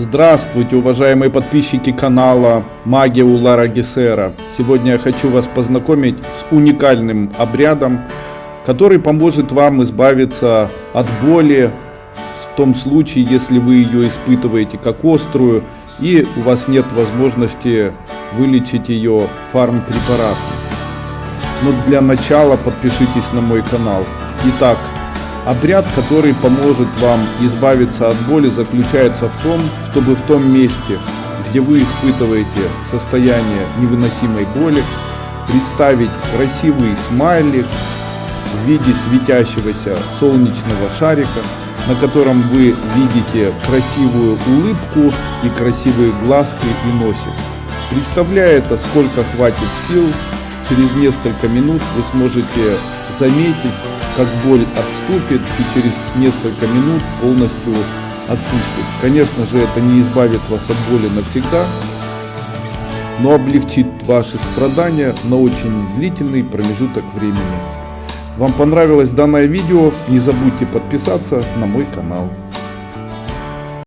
Здравствуйте, уважаемые подписчики канала Магия Улара Гесера. Сегодня я хочу вас познакомить с уникальным обрядом, который поможет вам избавиться от боли в том случае, если вы ее испытываете как острую и у вас нет возможности вылечить ее фармпрепаратом. Но для начала подпишитесь на мой канал. Итак, Обряд, который поможет вам избавиться от боли, заключается в том, чтобы в том месте, где вы испытываете состояние невыносимой боли, представить красивый смайлик в виде светящегося солнечного шарика, на котором вы видите красивую улыбку и красивые глазки и носик. Представляя это, сколько хватит сил, через несколько минут вы сможете заметить, как боль отступит и через несколько минут полностью отпустит. Конечно же, это не избавит вас от боли навсегда, но облегчит ваши страдания на очень длительный промежуток времени. Вам понравилось данное видео? Не забудьте подписаться на мой канал.